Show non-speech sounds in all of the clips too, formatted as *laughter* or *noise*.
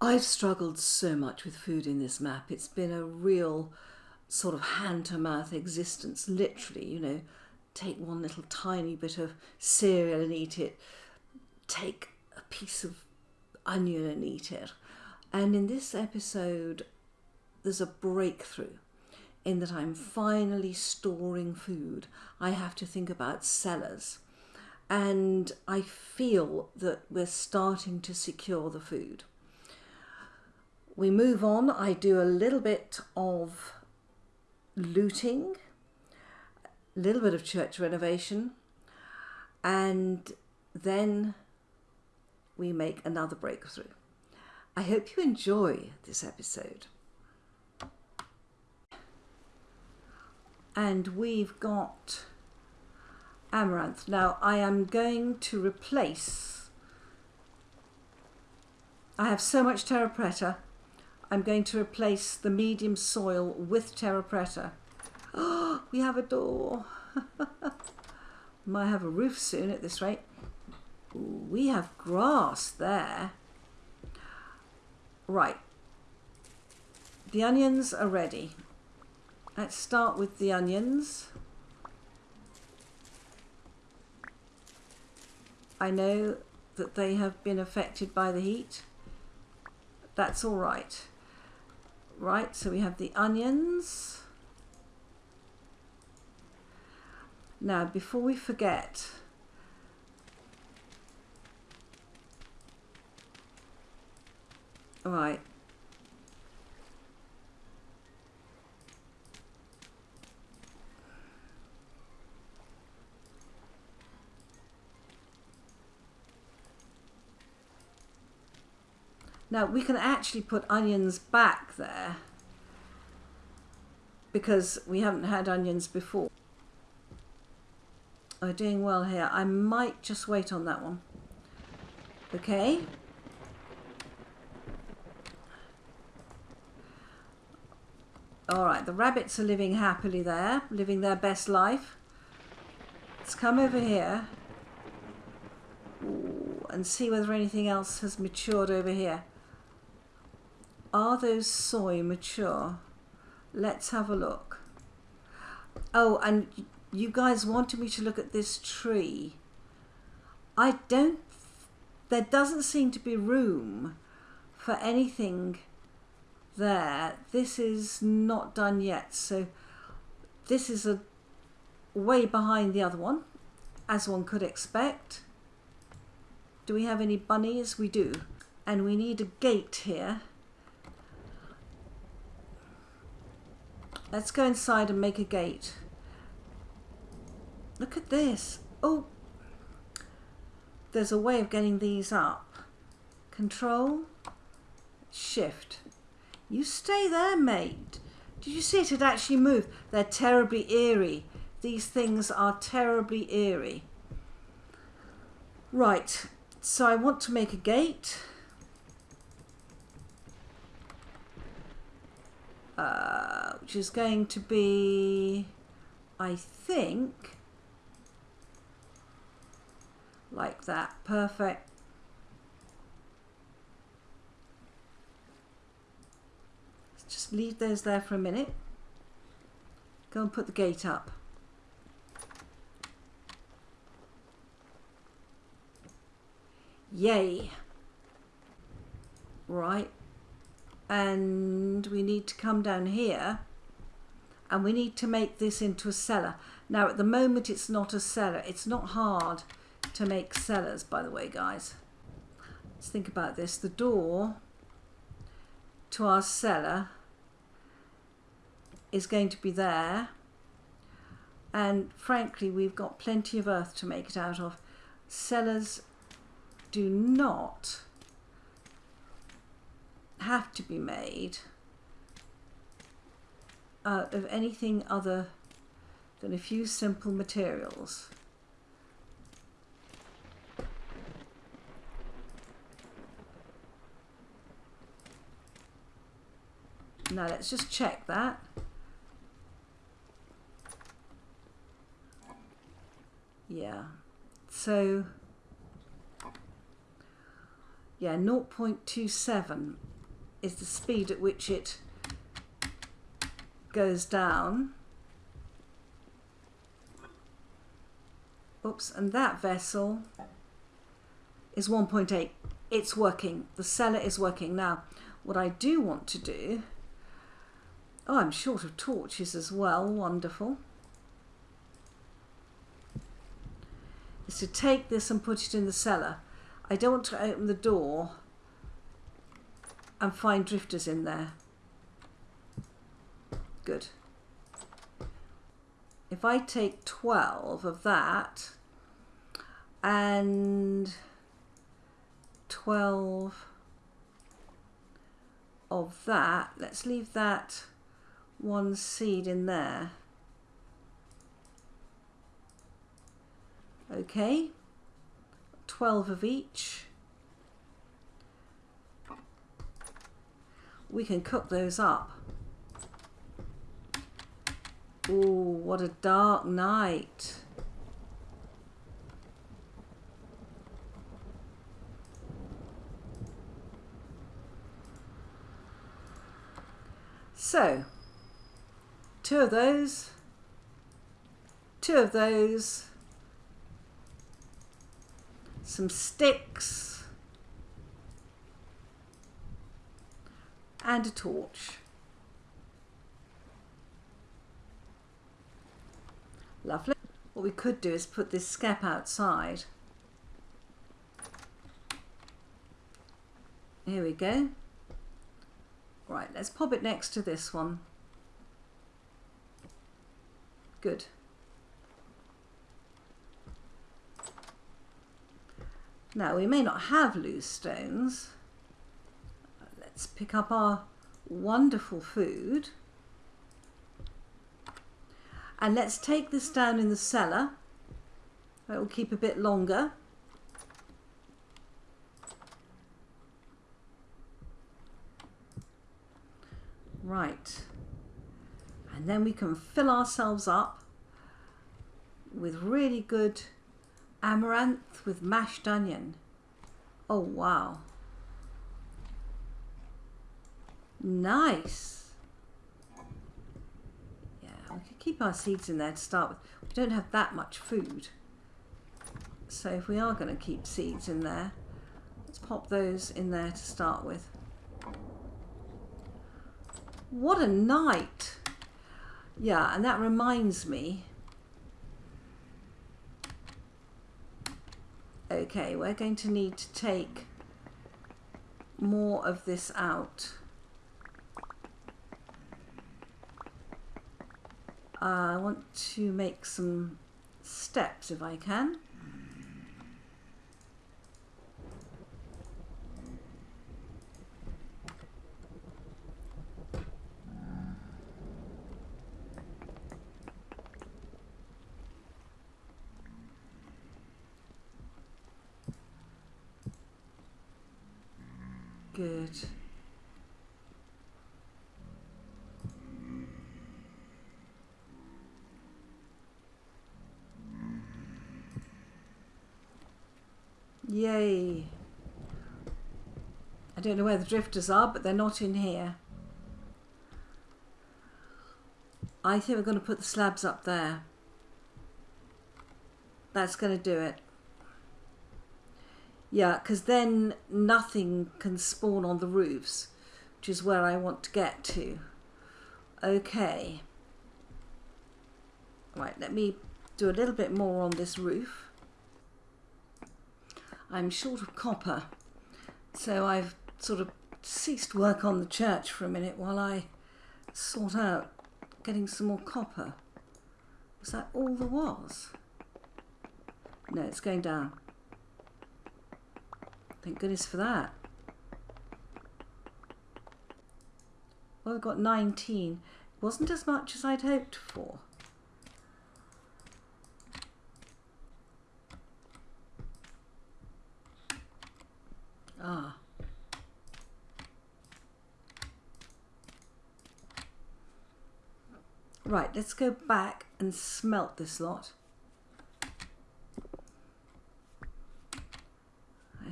I've struggled so much with food in this map. It's been a real sort of hand to mouth existence, literally, you know, take one little tiny bit of cereal and eat it, take a piece of onion and eat it. And in this episode, there's a breakthrough in that I'm finally storing food. I have to think about cellars. And I feel that we're starting to secure the food. We move on. I do a little bit of looting, a little bit of church renovation, and then we make another breakthrough. I hope you enjoy this episode. And we've got amaranth. Now I am going to replace, I have so much terra preta, I'm going to replace the medium soil with terra preta. Oh, *gasps* we have a door. *laughs* Might have a roof soon at this rate. Ooh, we have grass there. Right. The onions are ready. Let's start with the onions. I know that they have been affected by the heat. That's all right. Right, so we have the onions. Now, before we forget, all right, Now we can actually put onions back there because we haven't had onions before. We're doing well here. I might just wait on that one. Okay. All right, the rabbits are living happily there, living their best life. Let's come over here and see whether anything else has matured over here. Are those soy mature? Let's have a look. Oh, and you guys wanted me to look at this tree. I don't, there doesn't seem to be room for anything there. This is not done yet. So this is a way behind the other one, as one could expect. Do we have any bunnies? We do. And we need a gate here. Let's go inside and make a gate. Look at this. Oh, there's a way of getting these up. Control, shift. You stay there, mate. Did you see it had actually moved? They're terribly eerie. These things are terribly eerie. Right, so I want to make a gate. Uh, which is going to be, I think, like that. Perfect. Let's just leave those there for a minute. Go and put the gate up. Yay. Right and we need to come down here and we need to make this into a cellar. Now at the moment it's not a cellar. It's not hard to make cellars by the way guys. Let's think about this. The door to our cellar is going to be there and frankly we've got plenty of earth to make it out of. Cellars do not have to be made out of anything other than a few simple materials. Now let's just check that. Yeah, so yeah, 0.27 is the speed at which it goes down. Oops, and that vessel is 1.8. It's working. The cellar is working. Now, what I do want to do... Oh, I'm short of torches as well. Wonderful. Is to take this and put it in the cellar. I don't want to open the door and find drifters in there. Good. If I take 12 of that and 12 of that, let's leave that one seed in there. Okay, 12 of each. We can cook those up. Oh, what a dark night. So, two of those, two of those, some sticks, and a torch. Lovely. What we could do is put this skep outside. Here we go. Right, let's pop it next to this one. Good. Now, we may not have loose stones. Let's pick up our wonderful food. And let's take this down in the cellar. It will keep a bit longer. Right. And then we can fill ourselves up with really good amaranth with mashed onion. Oh, wow. Nice. Yeah, we could keep our seeds in there to start with. We don't have that much food. So if we are going to keep seeds in there, let's pop those in there to start with. What a night! Yeah, and that reminds me. Okay, we're going to need to take more of this out. Uh, I want to make some steps if I can. Good. Yay. I don't know where the drifters are, but they're not in here. I think we're going to put the slabs up there. That's going to do it. Yeah, because then nothing can spawn on the roofs, which is where I want to get to. Okay. Right, let me do a little bit more on this roof. I'm short of copper, so I've sort of ceased work on the church for a minute while I sought out getting some more copper. Was that all there was? No, it's going down. Thank goodness for that. Well, we've got 19. It wasn't as much as I'd hoped for. Ah. Right, let's go back and smelt this lot.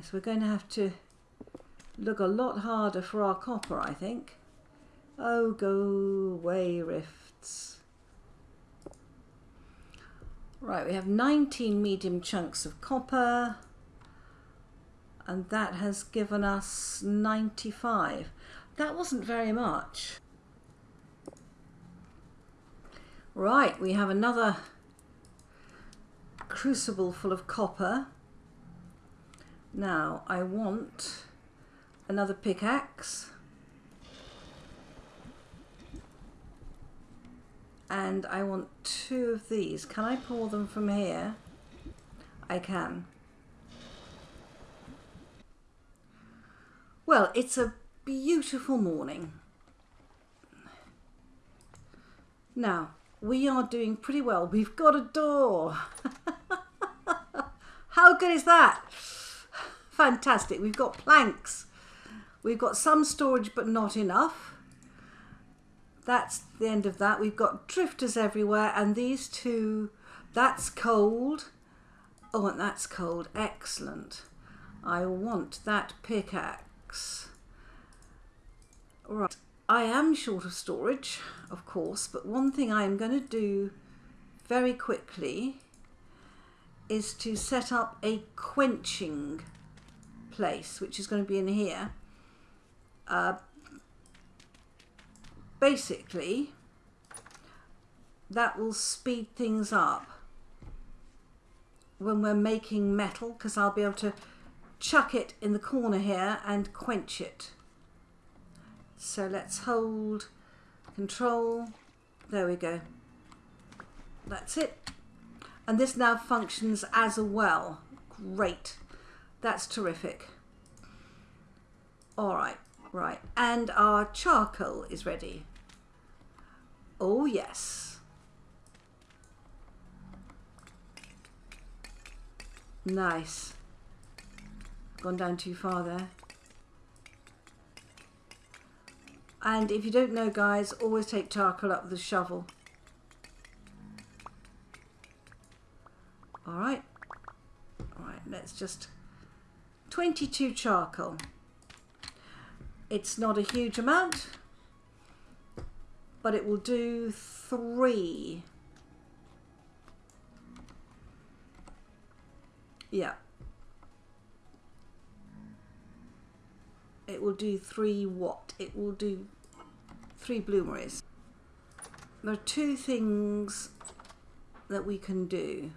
So we're going to have to look a lot harder for our copper, I think. Oh, go away, rifts. Right, we have 19 medium chunks of copper and that has given us 95. That wasn't very much. Right, we have another crucible full of copper. Now I want another pickaxe. And I want two of these. Can I pour them from here? I can. Well, it's a beautiful morning. Now, we are doing pretty well. We've got a door. *laughs* How good is that? Fantastic. We've got planks. We've got some storage, but not enough. That's the end of that. We've got drifters everywhere, and these two, that's cold. Oh, and that's cold. Excellent. I want that pickaxe. Right, I am short of storage, of course, but one thing I am going to do very quickly is to set up a quenching place, which is going to be in here. Uh, basically, that will speed things up when we're making metal because I'll be able to chuck it in the corner here and quench it. So let's hold control. There we go. That's it. And this now functions as a well. Great. That's terrific. All right, right. And our charcoal is ready. Oh, yes. Nice. Gone down too far there. And if you don't know, guys, always take charcoal up with a shovel. All right. All right, let's just... 22 charcoal. It's not a huge amount, but it will do three. Yeah. it will do three what? It will do three bloomeries. There are two things that we can do.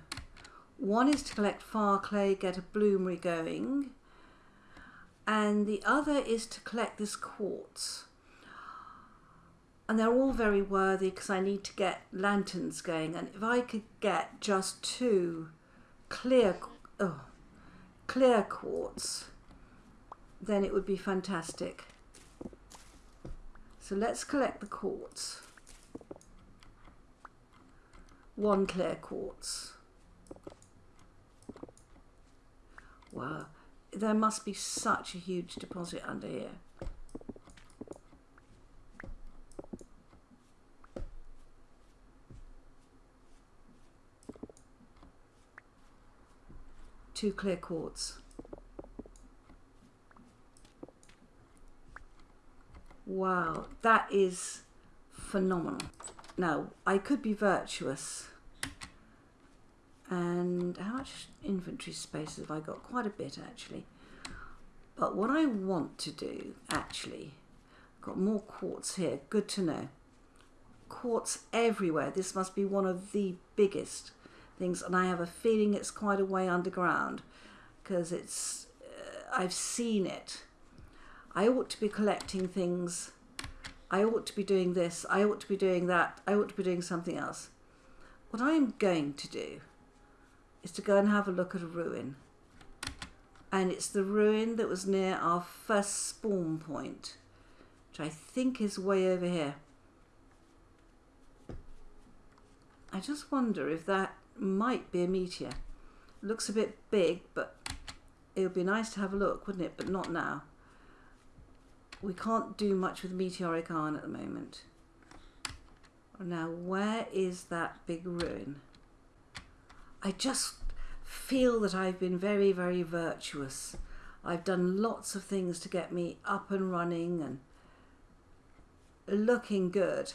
One is to collect fire clay, get a bloomery going, and the other is to collect this quartz. And they're all very worthy because I need to get lanterns going. And if I could get just two clear, oh, clear quartz, then it would be fantastic. So let's collect the quartz. One clear quartz. Wow, there must be such a huge deposit under here. Two clear quartz. Wow, that is phenomenal. Now, I could be virtuous. And how much inventory space have I got? Quite a bit, actually. But what I want to do, actually, got more quartz here. Good to know. Quartz everywhere. This must be one of the biggest things. And I have a feeling it's quite a way underground because it's, uh, I've seen it I ought to be collecting things. I ought to be doing this. I ought to be doing that. I ought to be doing something else. What I am going to do is to go and have a look at a ruin. And it's the ruin that was near our first spawn point, which I think is way over here. I just wonder if that might be a meteor. It looks a bit big, but it would be nice to have a look, wouldn't it? But not now we can't do much with meteoric iron at the moment. Now, where is that big ruin? I just feel that I've been very, very virtuous. I've done lots of things to get me up and running and looking good.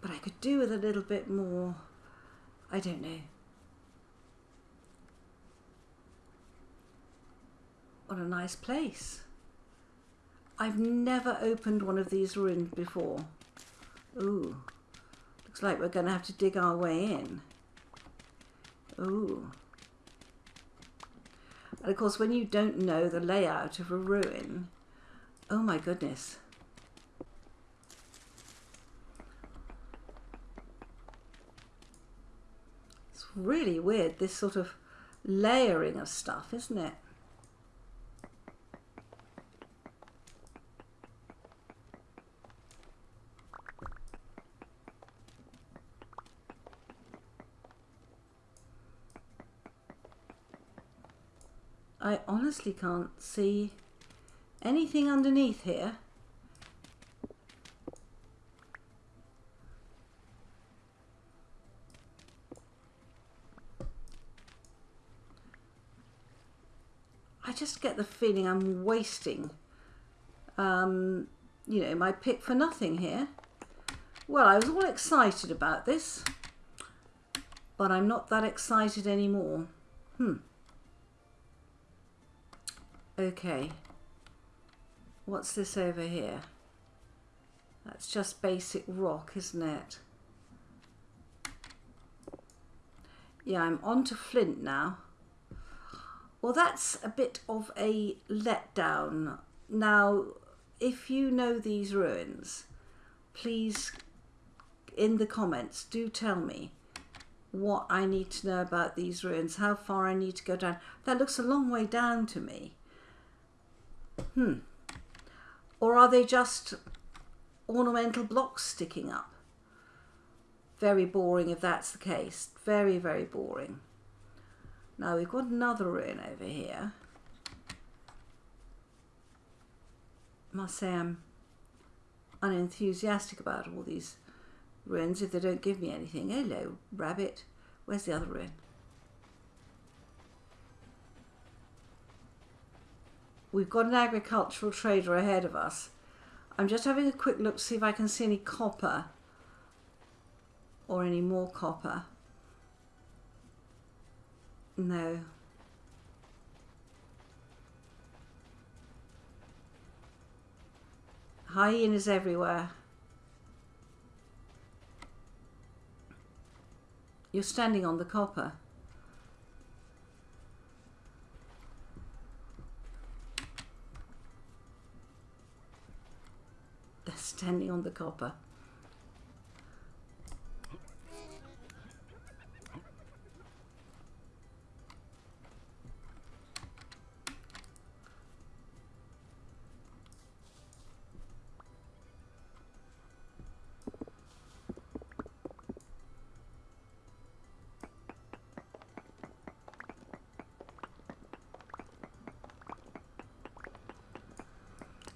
But I could do with a little bit more, I don't know. What a nice place. I've never opened one of these ruins before. Ooh, looks like we're going to have to dig our way in. Ooh. And of course, when you don't know the layout of a ruin, oh my goodness. It's really weird, this sort of layering of stuff, isn't it? I honestly can't see anything underneath here. I just get the feeling I'm wasting, um, you know, my pick for nothing here. Well, I was all excited about this, but I'm not that excited anymore. Hmm. Okay. What's this over here? That's just basic rock, isn't it? Yeah, I'm on to flint now. Well, that's a bit of a letdown. Now, if you know these ruins, please, in the comments, do tell me what I need to know about these ruins, how far I need to go down. That looks a long way down to me. Hmm. Or are they just ornamental blocks sticking up? Very boring if that's the case. Very, very boring. Now we've got another ruin over here. Must say I'm unenthusiastic about all these ruins if they don't give me anything. Hello, rabbit. Where's the other ruin? We've got an agricultural trader ahead of us. I'm just having a quick look to see if I can see any copper or any more copper. No. Hyenas everywhere. You're standing on the copper. Standing on the copper.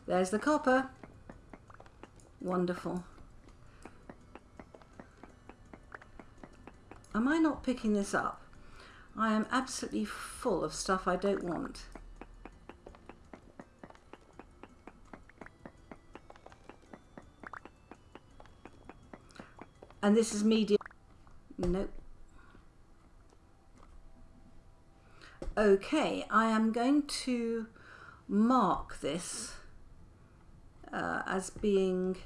There's the copper. Wonderful. Am I not picking this up? I am absolutely full of stuff I don't want. And this is medium. Nope. Okay, I am going to mark this uh, as being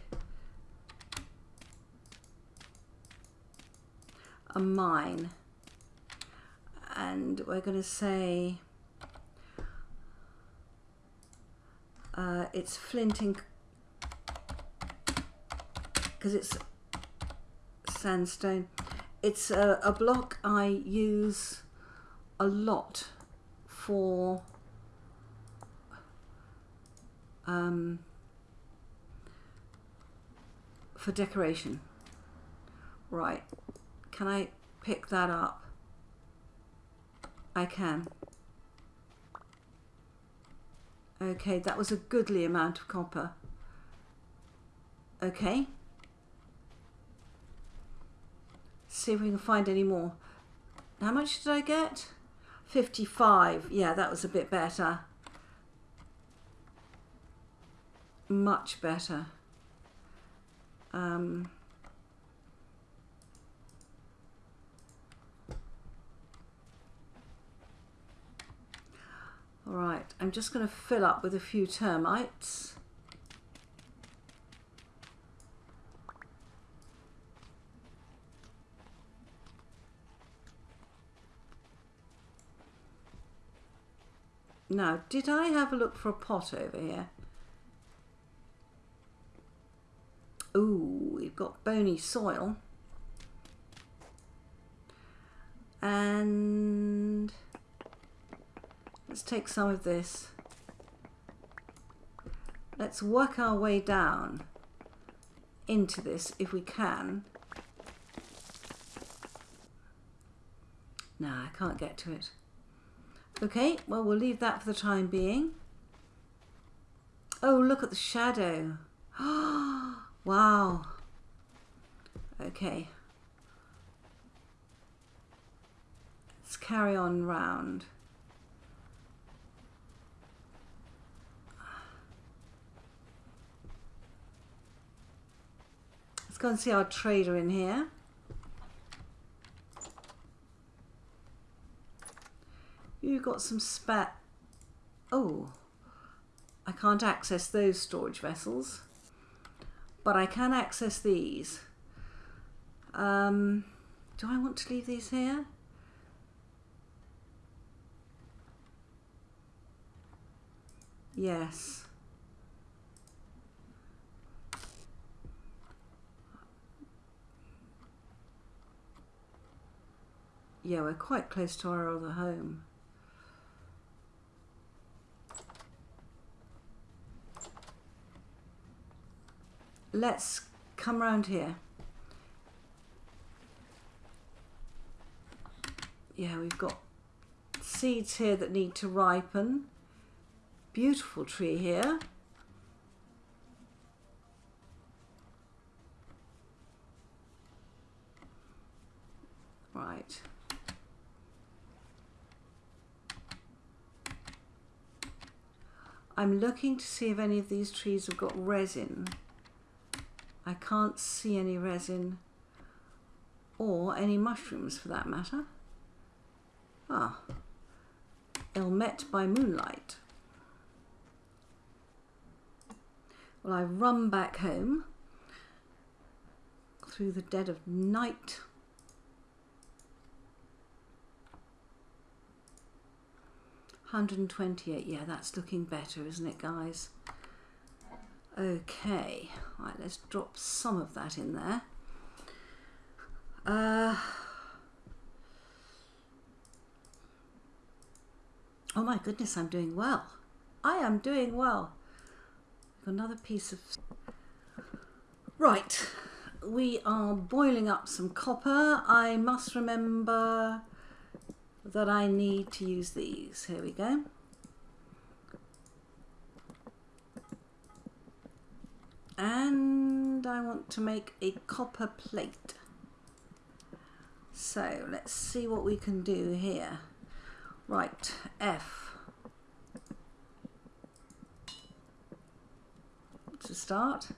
a mine. And we're going to say uh, it's flinting because it's sandstone. It's a, a block I use a lot for um, for decoration. Right, can I pick that up? I can. Okay, that was a goodly amount of copper. Okay. See if we can find any more. How much did I get? 55. Yeah, that was a bit better. Much better. Um, all right, I'm just going to fill up with a few termites. Now, did I have a look for a pot over here? Ooh, we've got bony soil. And let's take some of this. Let's work our way down into this if we can. Nah, I can't get to it. Okay, well, we'll leave that for the time being. Oh, look at the shadow. *gasps* Oh, wow. Okay. Let's carry on round. Let's go and see our trader in here. You got some spat. Oh, I can't access those storage vessels, but I can access these. Um, do I want to leave these here? Yes. Yeah, we're quite close to our other home. Let's come around here. Yeah, we've got seeds here that need to ripen. Beautiful tree here. Right. I'm looking to see if any of these trees have got resin. I can't see any resin or any mushrooms for that matter. Ah, met by moonlight. Well, I run back home through the dead of night. Hundred and twenty-eight. Yeah, that's looking better, isn't it, guys? Okay, right, let's drop some of that in there. Uh, oh my goodness, I'm doing well. I am doing well. Another piece of... Right, we are boiling up some copper. I must remember that I need to use these. Here we go. And I want to make a copper plate. So let's see what we can do here. Right, F. To start.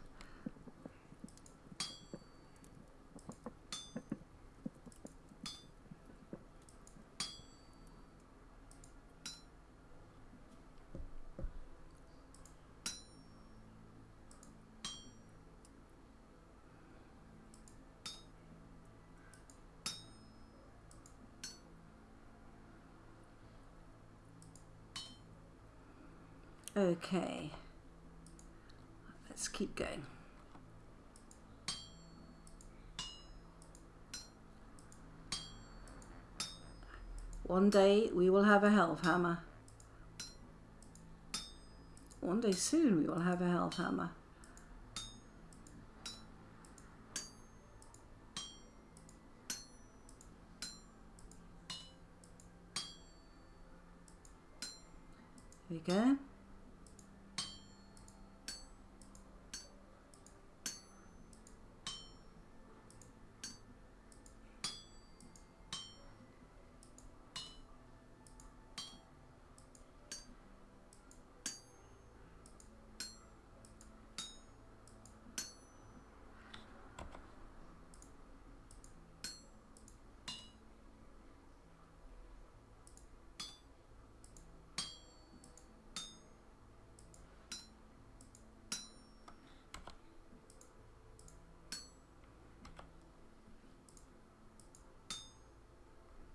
Okay, let's keep going. One day we will have a helve hammer. One day soon we will have a helve hammer. There we go.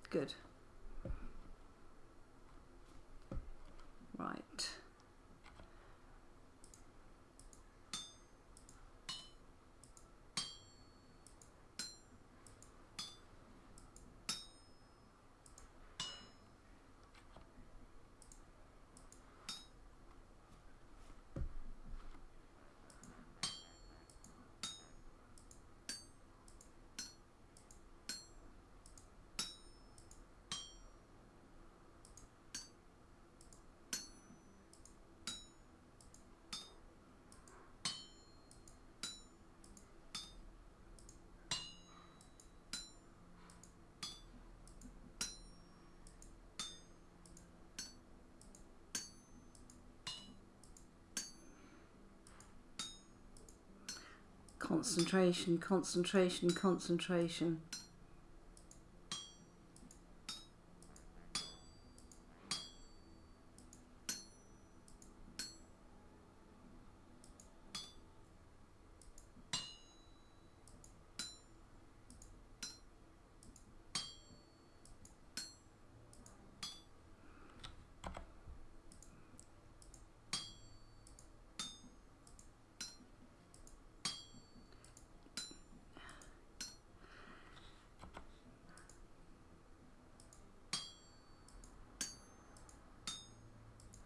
Good. Right. Concentration, concentration, concentration.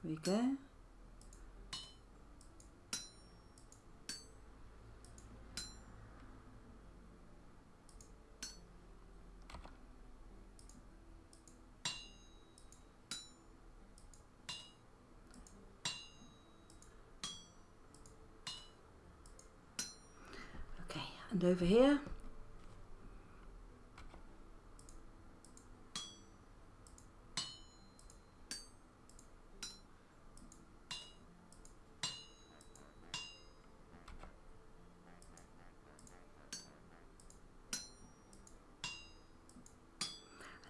We go. Okay, and over here.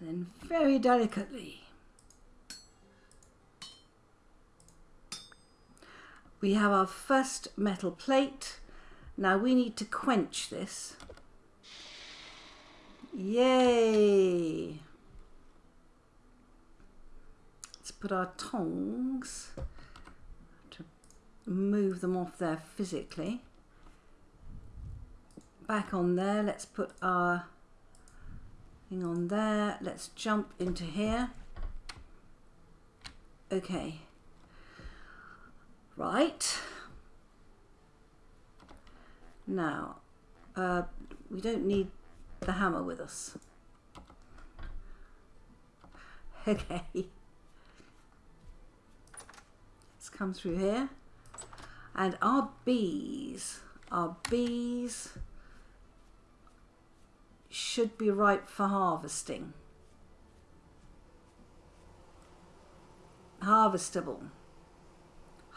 and then very delicately. We have our first metal plate. Now we need to quench this. Yay! Let's put our tongs to move them off there physically. Back on there let's put our thing on there. Let's jump into here. Okay. Right. Now, uh, we don't need the hammer with us. *laughs* Okay. Let's come through here. And our bees, our bees should be ripe for harvesting. Harvestable.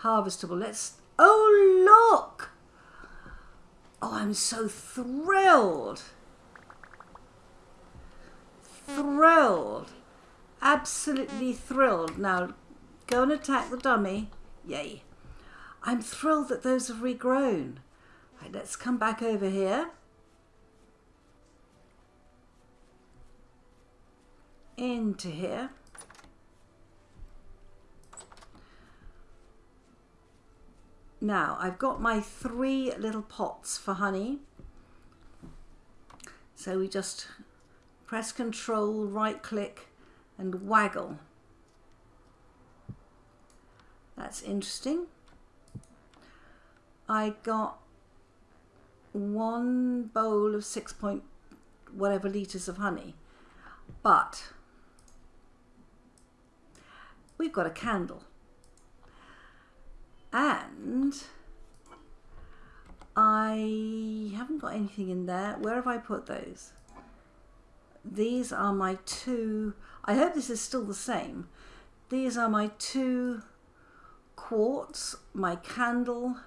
Harvestable. Let's. Oh, look! Oh, I'm so thrilled. Thrilled. Absolutely thrilled. Now, go and attack the dummy. Yay. I'm thrilled that those have regrown. Right, let's come back over here. Into here. Now I've got my three little pots for honey. So we just press control, right click and waggle. That's interesting. I got one bowl of six point whatever litres of honey. But we've got a candle. And I haven't got anything in there. Where have I put those? These are my two, I hope this is still the same. These are my two quartz, my candle,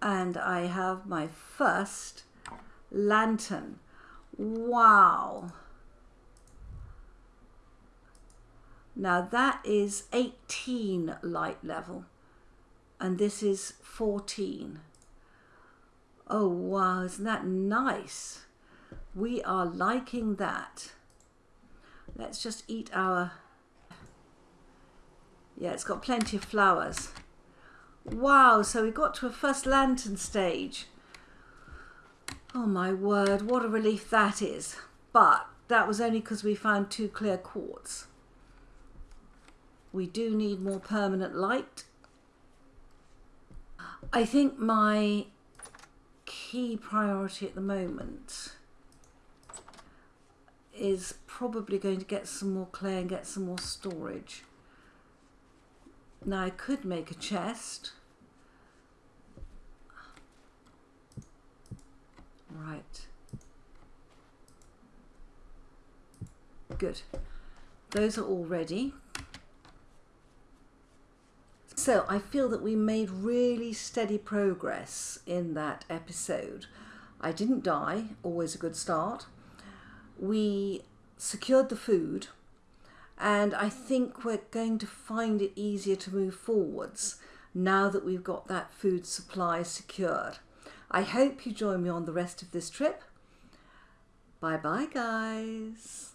and I have my first lantern. Wow. Now that is 18 light level and this is 14. Oh wow, isn't that nice? We are liking that. Let's just eat our... Yeah, it's got plenty of flowers. Wow, so we got to a first lantern stage. Oh my word, what a relief that is. But that was only because we found two clear quartz. We do need more permanent light. I think my key priority at the moment is probably going to get some more clay and get some more storage. Now I could make a chest. Right. Good. Those are all ready. So I feel that we made really steady progress in that episode. I didn't die, always a good start. We secured the food and I think we're going to find it easier to move forwards now that we've got that food supply secured. I hope you join me on the rest of this trip. Bye bye, guys.